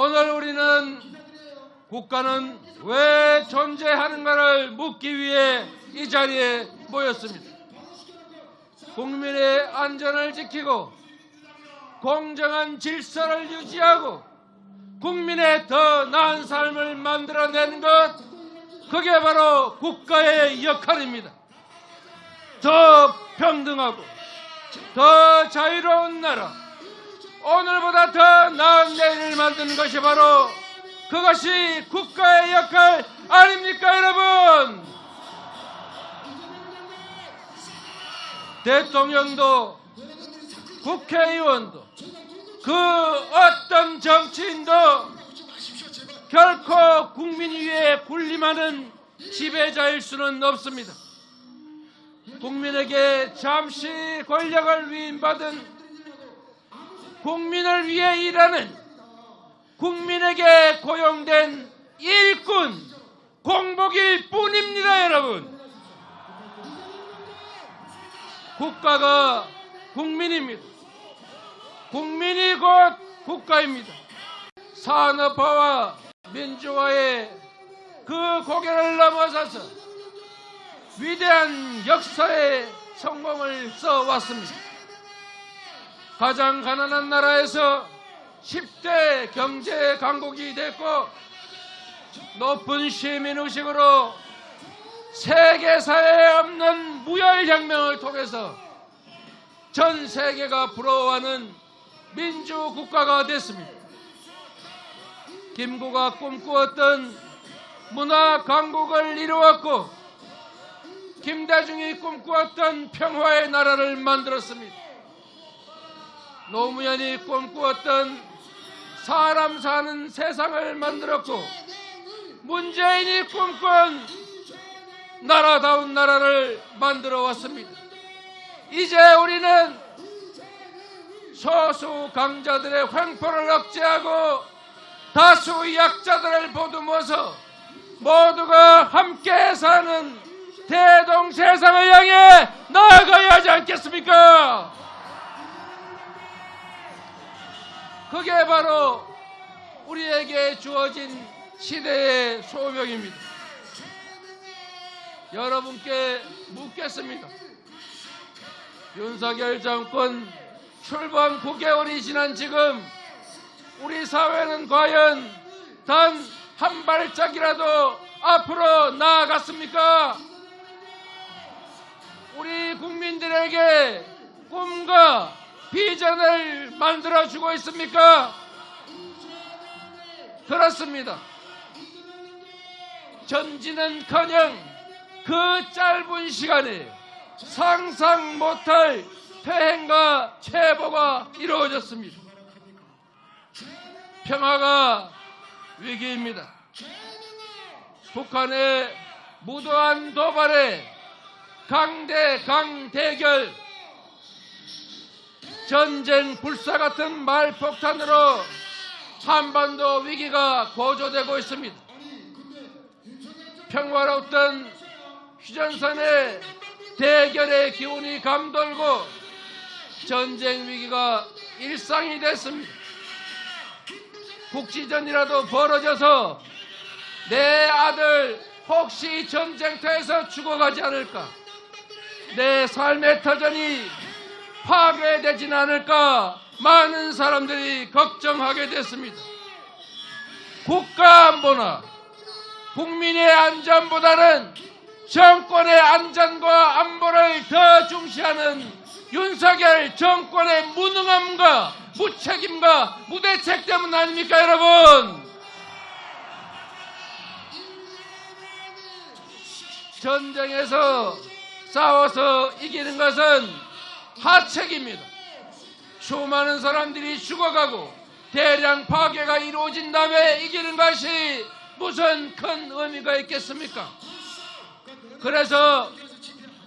오늘 우리는 국가는 왜 존재하는가를 묻기 위해 이 자리에 모였습니다. 국민의 안전을 지키고 공정한 질서를 유지하고 국민의 더 나은 삶을 만들어내는 것 그게 바로 국가의 역할입니다. 더 평등하고 더 자유로운 나라 오늘보다 더 나은 내일을 만드는 것이 바로 그것이 국가의 역할 아닙니까 여러분 대통령도 국회의원도 그 어떤 정치인도 결코 국민 위에 군림하는 지배자일 수는 없습니다. 국민에게 잠시 권력을 위임받은 국민을 위해 일하는 국민에게 고용된 일꾼 공복일 뿐입니다, 여러분. 국가가 국민입니다. 국민이 곧 국가입니다. 산업화와 민주화의 그 고개를 넘어서서 위대한 역사의 성공을 써왔습니다. 가장 가난한 나라에서 10대 경제 강국이 됐고 높은 시민의식으로 세계사에 없는 무열혁명을 통해서 전 세계가 부러워하는 민주국가가 됐습니다. 김구가 꿈꾸었던 문화 강국을 이루었고 김대중이 꿈꾸었던 평화의 나라를 만들었습니다. 노무현이 꿈꾸었던 사람 사는 세상을 만들었고 문재인이 꿈꾼 나라다운 나라를 만들어 왔습니다. 이제 우리는 소수 강자들의 횡포를 억제하고 다수 약자들을 보듬어서 모두가 함께 사는 대동 세상을 향해 나아가야 하지 않겠습니까? 그게 바로 우리에게 주어진 시대의 소명입니다. 여러분께 묻겠습니다. 윤석열 정권 출범 9개월이 지난 지금 우리 사회는 과연 단 한 발짝이라도 앞으로 나아갔습니까? 우리 국민들에게 꿈과 비전을 만들어주고 있습니까? 그렇습니다. 전진은커녕 그 짧은 시간에 상상 못할 폐행과 체보가 이루어졌습니다. 평화가 위기입니다. 북한의 무도한 도발에 강대 강 대결 전쟁 불사 같은 말폭탄으로 한반도 위기가 고조되고 있습니다. 평화로웠던 휴전선의 대결의 기운이 감돌고 전쟁 위기가 일상이 됐습니다. 국지전이라도 벌어져서 내 아들 혹시 전쟁터에서 죽어가지 않을까? 내 삶의 터전이 파괴되진 않을까? 많은 사람들이 걱정하게 됐습니다. 국가 안보나 국민의 안전보다는 정권의 안전과 안보를 더 중시하는 윤석열 정권의 무능함과 무책임과 무대책 때문 아닙니까 여러분? 전쟁에서 싸워서 이기는 것은 하책입니다. 수많은 사람들이 죽어가고 대량 파괴가 이루어진 다음에 이기는 것이 무슨 큰 의미가 있겠습니까? 그래서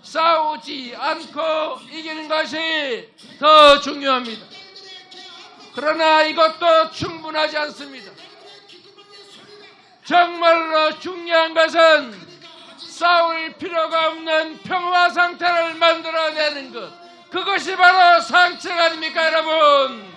싸우지 않고 이기는 것이 더 중요합니다. 그러나 이것도 충분하지 않습니다. 정말로 중요한 것은 싸울 필요가 없는 평화 상태를 만들어내는 것. 그것이 바로 상책 아닙니까, 여러분?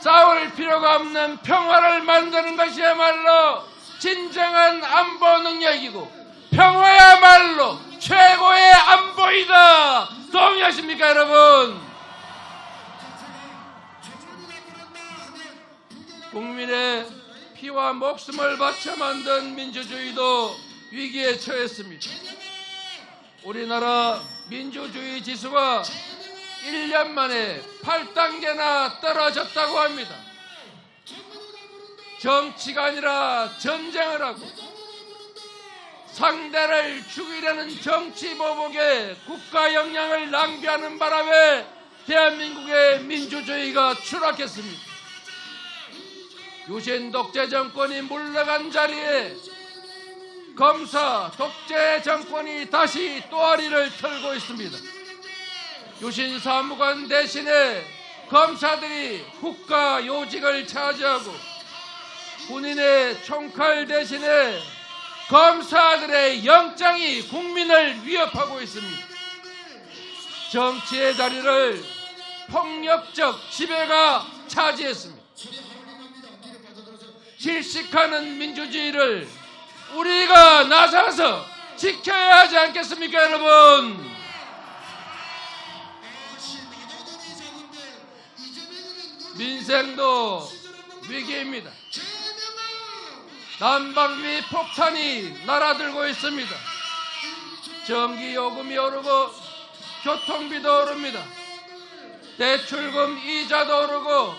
싸울 필요가 없는 평화를 만드는 것이야말로 진정한 안보 능력이고 평화야말로 최고의 안보이다. 동의하십니까, 여러분? 국민의 피와 목숨을 바쳐 만든 민주주의도 위기에 처했습니다. 우리나라 민주주의 지수가 1년 만에 8단계나 떨어졌다고 합니다. 정치가 아니라 전쟁을 하고 상대를 죽이려는 정치 보복에 국가 역량을 낭비하는 바람에 대한민국의 민주주의가 추락했습니다. 유신 독재 정권이 물러간 자리에 검사 독재 정권이 다시 또아리를 털고 있습니다. 유신 사무관 대신에 검사들이 국가 요직을 차지하고 군인의 총칼 대신에 검사들의 영장이 국민을 위협하고 있습니다. 정치의 자리를 폭력적 지배가 차지했습니다. 질식하는 민주주의를 우리가 나서서 지켜야 하지 않겠습니까, 여러분? 민생도 위기입니다. 난방비 폭탄이 날아들고 있습니다. 전기 요금이 오르고 교통비도 오릅니다. 대출금 이자도 오르고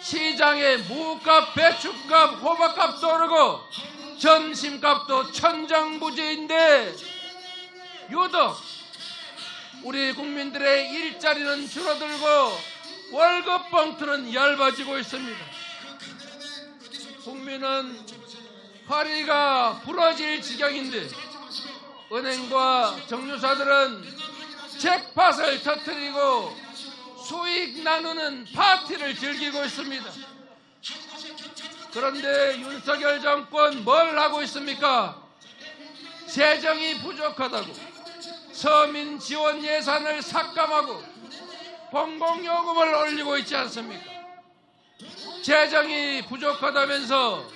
시장에 무값, 배추값, 호박값도 오르고 점심값도 천정부지인데 유독 우리 국민들의 일자리는 줄어들고 월급 봉투는 얇아지고 있습니다. 국민은 허리가 부러질 지경인데 은행과 정유사들은 잭팟을 터뜨리고 수익 나누는 파티를 즐기고 있습니다. 그런데 윤석열 정권 뭘 하고 있습니까? 재정이 부족하다고 서민 지원 예산을 삭감하고 공공요금을 올리고 있지 않습니까? 재정이 부족하다면서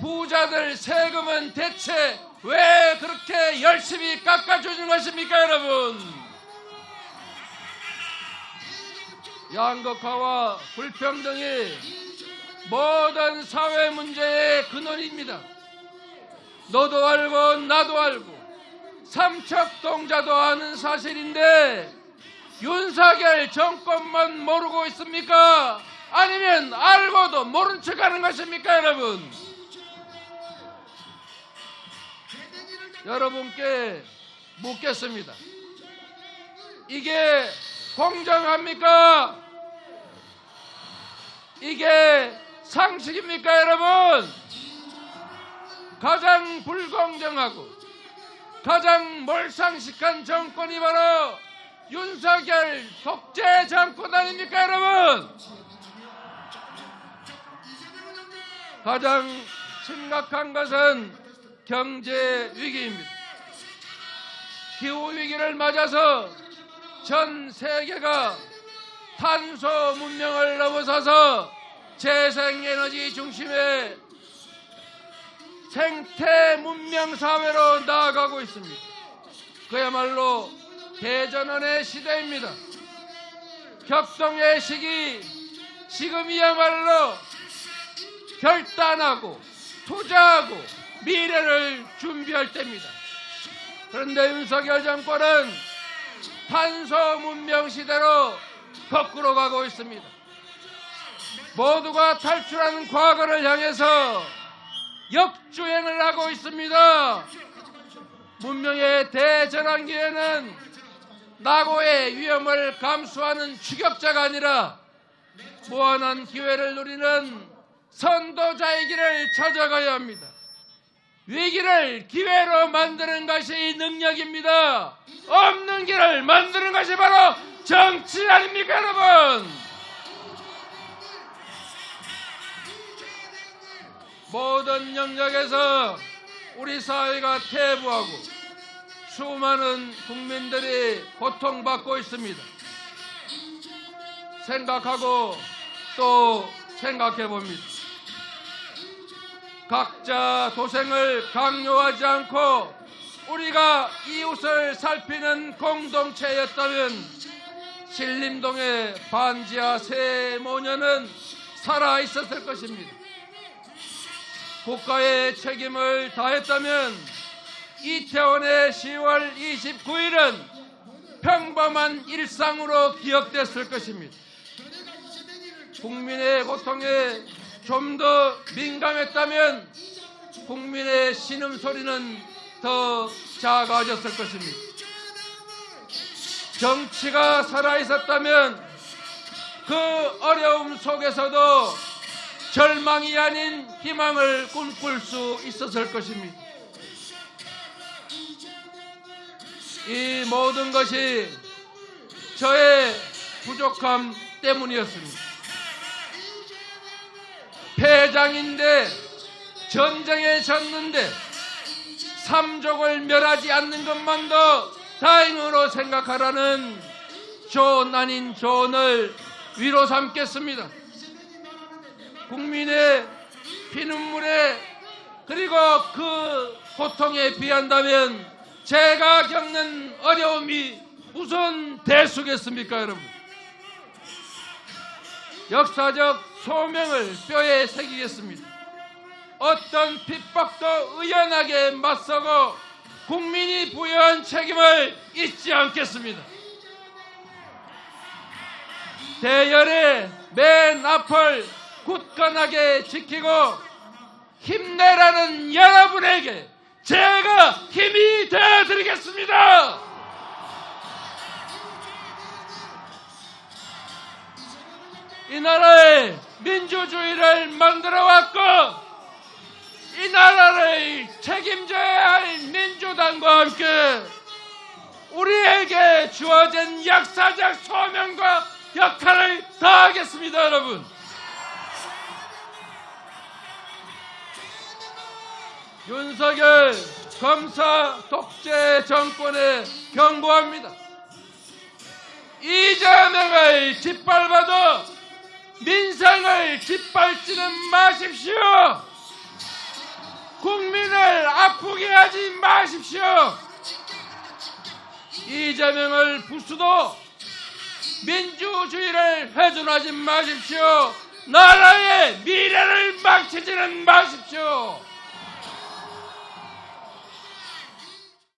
부자들 세금은 대체 왜 그렇게 열심히 깎아주는 것입니까, 여러분? 양극화와 불평등이 모든 사회 문제의 근원입니다. 너도 알고 나도 알고 삼척동자도 아는 사실인데 윤석열 정권만 모르고 있습니까? 아니면 알고도 모른 척하는 것입니까, 여러분? 여러분께 묻겠습니다. 이게 공정합니까? 이게 상식입니까, 여러분? 가장 불공정하고 가장 몰상식한 정권이 바로 윤석열 독재 정권 아닙니까, 여러분? 가장 심각한 것은 경제 위기입니다. 기후 위기를 맞아서 전 세계가 탄소 문명을 넘어서서 재생에너지 중심의 생태 문명 사회로 나아가고 있습니다. 그야말로 대전원의 시대입니다. 격동의 시기 지금이야말로 결단하고 투자하고 미래를 준비할 때입니다. 그런데 윤석열 정권은 탄소 문명 시대로 거꾸로 가고 있습니다. 모두가 탈출하는 과거를 향해서 역주행을 하고 있습니다. 문명의 대전환기에는 낙오의 위험을 감수하는 추격자가 아니라 무한한 기회를 누리는 선도자의 길을 찾아가야 합니다. 위기를 기회로 만드는 것이 능력입니다. 없는 길을 만드는 것이 바로 정치 아닙니까, 여러분? 모든 영역에서 우리 사회가 퇴보하고 수많은 국민들이 고통받고 있습니다. 생각하고 또 생각해 봅니다. 각자 도생을 강요하지 않고 우리가 이웃을 살피는 공동체였다면 신림동의 반지하 새 모녀는 살아 있었을 것입니다. 국가의 책임을 다했다면 이태원의 10월 29일은 평범한 일상으로 기억됐을 것입니다. 국민의 고통에 좀 더 민감했다면 국민의 신음소리는 더 작아졌을 것입니다. 정치가 살아있었다면 그 어려움 속에서도 절망이 아닌 희망을 꿈꿀 수 있었을 것입니다. 이 모든 것이 저의 부족함 때문이었습니다. 패장인데 전쟁에 졌는데 삼족을 멸하지 않는 것만도 다행으로 생각하라는 조언 아닌 조언을 위로 삼겠습니다. 국민의 피눈물에 그리고 그 고통에 비한다면 제가 겪는 어려움이 무슨 대수겠습니까 여러분? 역사적 소명을 뼈에 새기겠습니다. 어떤 핍박도 의연하게 맞서고 국민이 부여한 책임을 잊지 않겠습니다. 대열의 맨 앞을 굳건하게 지키고 힘내라는 여러분에게 제가 힘이 되어드리겠습니다. 이 나라의 민주주의를 만들어 왔고 이 나라를 책임져야 할 민주당과 함께 우리에게 주어진 역사적 소명과 역할을 다하겠습니다, 여러분. 윤석열 검사 독재 정권에 경고합니다. 이재명을 짓밟아도 민생을 짓밟지는 마십시오. 국민을 아프게 하지 마십시오. 이재명을 부수도 민주주의를 훼손하지 마십시오. 나라의 미래를 망치지는 마십시오.